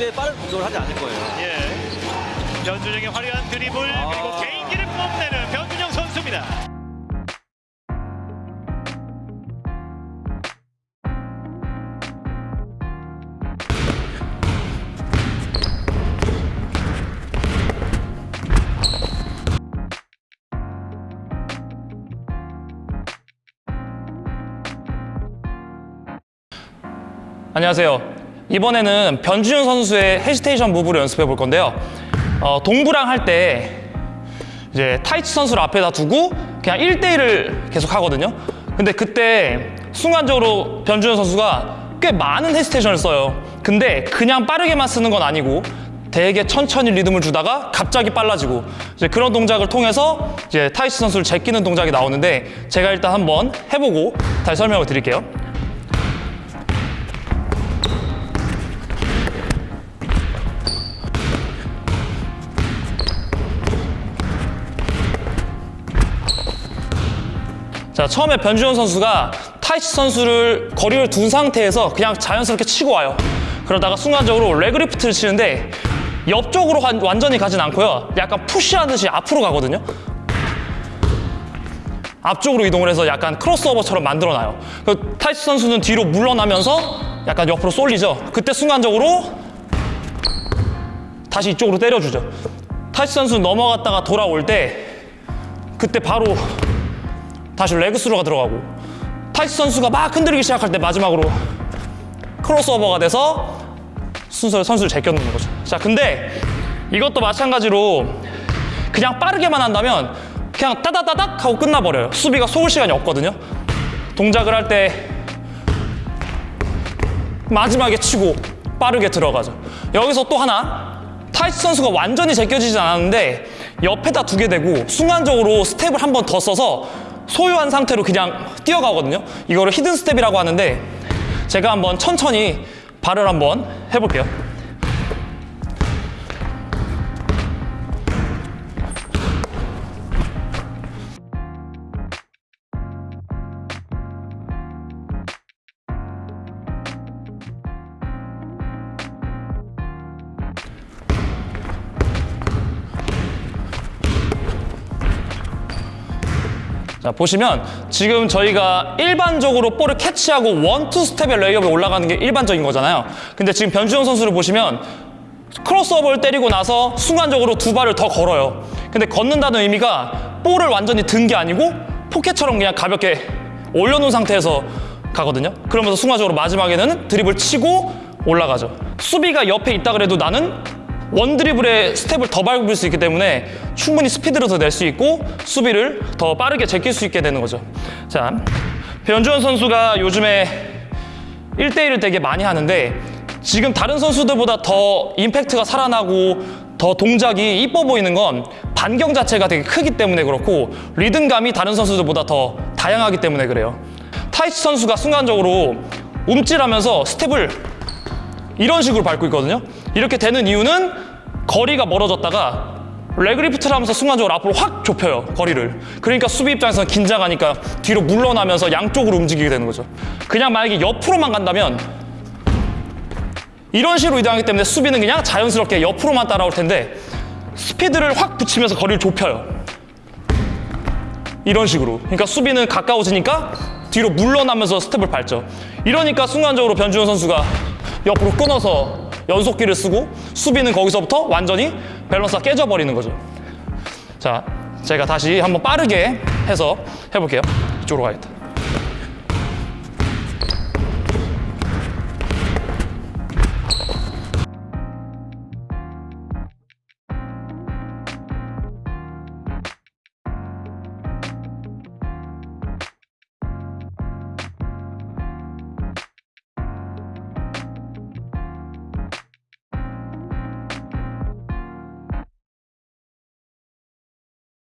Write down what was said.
절대 빠른 공격을 하지 않을 거예요. 예. 변준영의 화려한 드리블 그리고 아. 개인기를 뽐내는 변준영 선수입니다. 안녕하세요. 이번에는 변준형 선수의 hesitation move를 연습해 볼 건데요. 어, 동부랑 할 때 이제 타이치 선수를 앞에다 두고 그냥 1대1을 계속 하거든요. 근데 그때 순간적으로 변준형 선수가 꽤 많은 hesitation을 써요. 근데 그냥 빠르게만 쓰는 건 아니고 되게 천천히 리듬을 주다가 갑자기 빨라지고 이제 그런 동작을 통해서 이제 타이치 선수를 제끼는 동작이 나오는데 제가 일단 한번 해보고 다시 설명을 드릴게요. 자, 처음에 변준현 선수가 타이치 선수를 거리를 둔 상태에서 그냥 자연스럽게 치고 와요. 그러다가 순간적으로 레그리프트를 치는데 옆쪽으로 완- 완전히 가진 않고요. 약간 푸시하듯이 앞으로 가거든요. 앞쪽으로 이동을 해서 약간 크로스오버처럼 만들어놔요. 그 타이치 선수는 뒤로 물러나면서 약간 옆으로 쏠리죠. 그때 순간적으로 다시 이쪽으로 때려주죠. 타이치 선수 넘어갔다가 돌아올 때 그때 바로 다시 leg through가 들어가고 타이치 선수가 막 흔들리기 시작할 때 마지막으로 크로스오버가 돼서 순서 선수를 제껴놓는 거죠. 자, 근데 이것도 마찬가지로 그냥 빠르게만 한다면 그냥 따다다닥 하고 끝나버려요. 수비가 속을 시간이 없거든요. 동작을 할 때 마지막에 치고 빠르게 들어가죠. 여기서 또 하나 타이치 선수가 완전히 제껴지지 않았는데 옆에다 두게 되고 순간적으로 스텝을 한 번 더 써서 소유한 상태로 그냥 뛰어가거든요. 이거를 hidden step이라고 하는데 제가 한번 천천히 발을 한번 해볼게요. 자, 보시면 지금 저희가 일반적으로 볼을 캐치하고 one two step의 레이업에 올라가는 게 일반적인 거잖아요. 근데 지금 변준형 선수를 보시면 크로스오버를 때리고 나서 순간적으로 두 발을 더 걸어요. 근데 걷는다는 의미가 볼을 완전히 든 게 아니고 포켓처럼 그냥 가볍게 올려놓은 상태에서 가거든요. 그러면서 순간적으로 마지막에는 드리블 치고 올라가죠. 수비가 옆에 있다 그래도 나는 one dribble의 스텝을 더 밟을 수 있기 때문에 충분히 스피드를 더 낼 수 있고 수비를 더 빠르게 제낄 수 있게 되는 거죠. 자, 변준형 선수가 요즘에 1대1을 되게 많이 하는데 지금 다른 선수들보다 더 임팩트가 살아나고 더 동작이 이뻐 보이는 건 반경 자체가 되게 크기 때문에 그렇고 리듬감이 다른 선수들보다 더 다양하기 때문에 그래요. 타이치 선수가 순간적으로 움찔하면서 스텝을 이런 식으로 밟고 있거든요. 이렇게 되는 이유는 거리가 멀어졌다가 레그리프트를 하면서 순간적으로 앞으로 확 좁혀요, 거리를. 그러니까 수비 입장에서는 긴장하니까 뒤로 물러나면서 양쪽으로 움직이게 되는 거죠. 그냥 만약에 옆으로만 간다면 이런 식으로 이동하기 때문에 수비는 그냥 자연스럽게 옆으로만 따라올 텐데 스피드를 확 붙이면서 거리를 좁혀요. 이런 식으로. 그러니까 수비는 가까워지니까 뒤로 물러나면서 스텝을 밟죠. 이러니까 순간적으로 변준호 선수가 옆으로 끊어서 연속기를 쓰고 수비는 거기서부터 완전히 밸런스가 깨져버리는 거죠. 자, 제가 다시 한번 빠르게 해서 해볼게요. 이쪽으로 가야겠다.